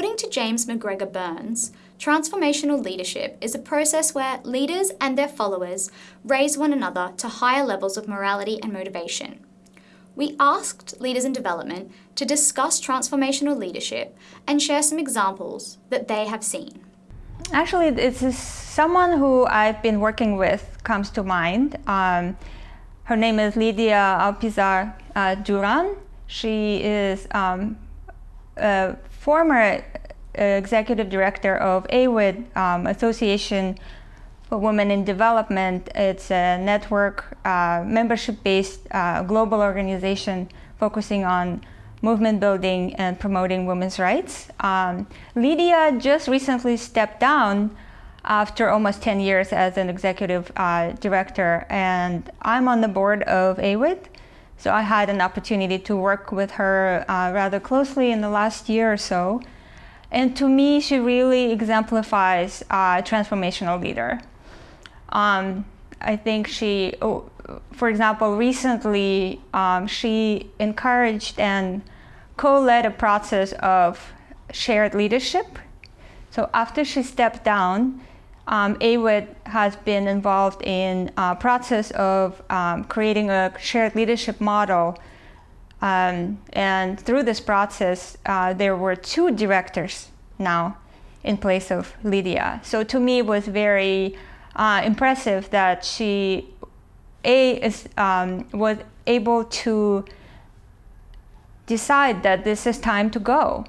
According to James MacGregor Burns, transformational leadership is a process where leaders and their followers raise one another to higher levels of morality and motivation. We asked Leaders in Development to discuss transformational leadership and share some examples that they have seen. Actually, it's someone who I've been working with comes to mind. Um, her name is Lydia Alpizar uh, Duran. She is um, former executive director of AWID, um, Association for Women in Development. It's a network, uh, membership-based uh, global organization focusing on movement building and promoting women's rights. Um, Lydia just recently stepped down after almost 10 years as an executive uh, director and I'm on the board of AWID. So I had an opportunity to work with her uh, rather closely in the last year or so. And to me, she really exemplifies a transformational leader. Um, I think she, oh, for example, recently um, she encouraged and co-led a process of shared leadership. So after she stepped down, um, AWID has been involved in a process of um, creating a shared leadership model. Um, and through this process, uh, there were two directors now in place of Lydia. So to me, it was very uh, impressive that she a is, um, was able to decide that this is time to go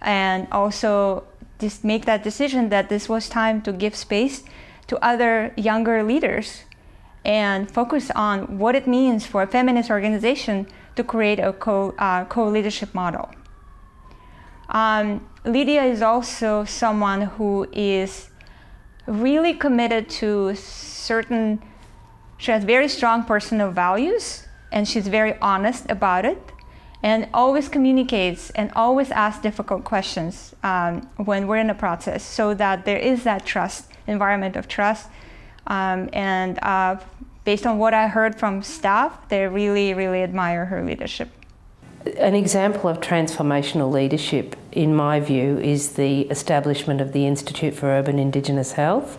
and also just make that decision that this was time to give space to other younger leaders and focus on what it means for a feminist organization to create a co-leadership uh, co model. Um, Lydia is also someone who is really committed to certain, she has very strong personal values and she's very honest about it and always communicates and always asks difficult questions um, when we're in a process so that there is that trust, environment of trust. Um, and uh, based on what I heard from staff, they really, really admire her leadership. An example of transformational leadership, in my view, is the establishment of the Institute for Urban Indigenous Health.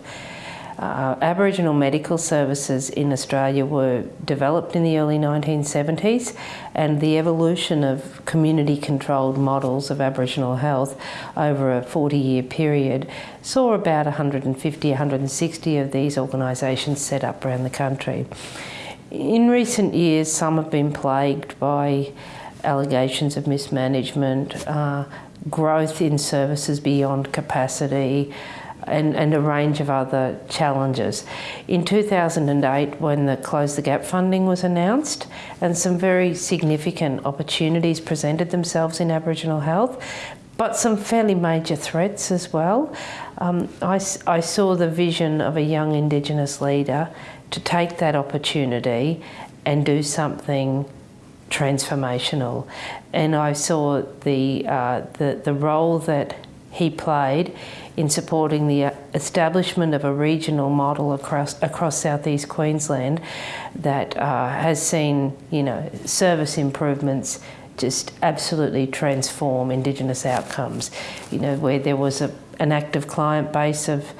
Uh, Aboriginal medical services in Australia were developed in the early 1970s and the evolution of community controlled models of Aboriginal health over a 40 year period saw about 150, 160 of these organisations set up around the country. In recent years some have been plagued by allegations of mismanagement, uh, growth in services beyond capacity, and, and, a range of other challenges. In 2008, when the Close the Gap funding was announced, and some very significant opportunities presented themselves in Aboriginal health, but some fairly major threats as well. Um, I, I saw the vision of a young Indigenous leader to take that opportunity and do something transformational. And I saw the, uh, the, the role that he played in supporting the uh, establishment of a regional model across across southeast Queensland that uh, has seen you know service improvements just absolutely transform Indigenous outcomes. You know where there was a, an active client base of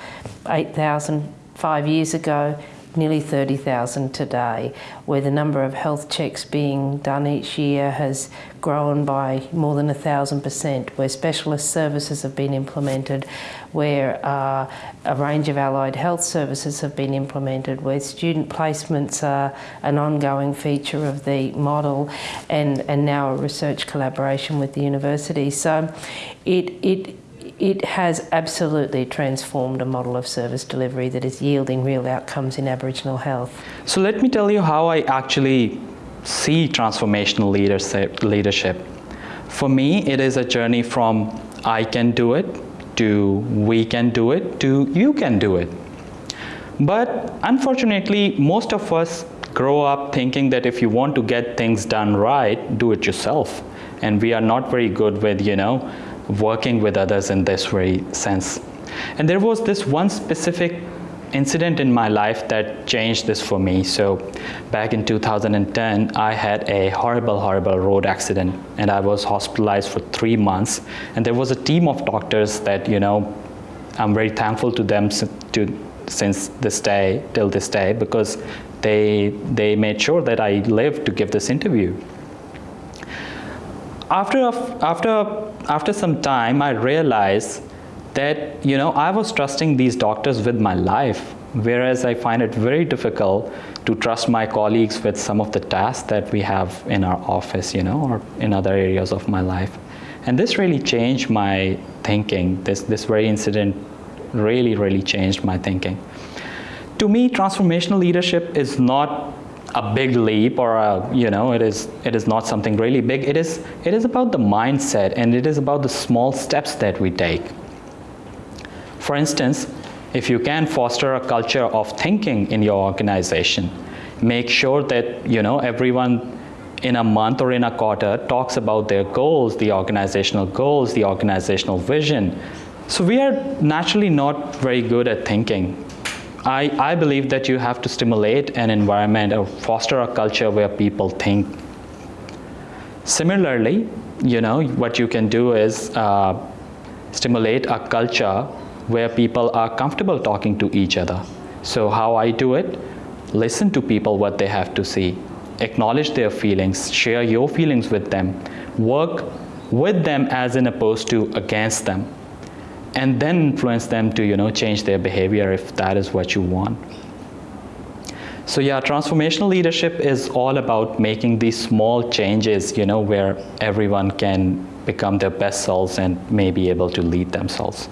8,000 five years ago nearly 30,000 today, where the number of health checks being done each year has grown by more than a thousand percent, where specialist services have been implemented, where uh, a range of allied health services have been implemented, where student placements are an ongoing feature of the model, and, and now a research collaboration with the university. So it, it it has absolutely transformed a model of service delivery that is yielding real outcomes in Aboriginal health. So let me tell you how I actually see transformational leadership. For me, it is a journey from I can do it to we can do it to you can do it. But unfortunately, most of us grow up thinking that if you want to get things done right, do it yourself. And we are not very good with, you know, working with others in this very sense. And there was this one specific incident in my life that changed this for me. So, back in 2010, I had a horrible, horrible road accident, and I was hospitalized for three months. And there was a team of doctors that, you know, I'm very thankful to them to, since this day, till this day, because they, they made sure that I lived to give this interview. After, after, after some time, I realized that you know I was trusting these doctors with my life, whereas I find it very difficult to trust my colleagues with some of the tasks that we have in our office, you know, or in other areas of my life. And this really changed my thinking. This this very incident really, really changed my thinking. To me, transformational leadership is not a big leap or a, you know it is it is not something really big it is it is about the mindset and it is about the small steps that we take for instance, if you can foster a culture of thinking in your organization, make sure that you know everyone in a month or in a quarter talks about their goals, the organizational goals, the organizational vision. So we are naturally not very good at thinking. I, I believe that you have to stimulate an environment or foster a culture where people think. Similarly, you know, what you can do is uh, stimulate a culture where people are comfortable talking to each other. So how I do it, listen to people what they have to say, acknowledge their feelings, share your feelings with them, work with them as in opposed to against them, and then influence them to you know change their behavior if that is what you want. So yeah, transformational leadership is all about making these small changes, you know, where everyone can become their best selves and may be able to lead themselves.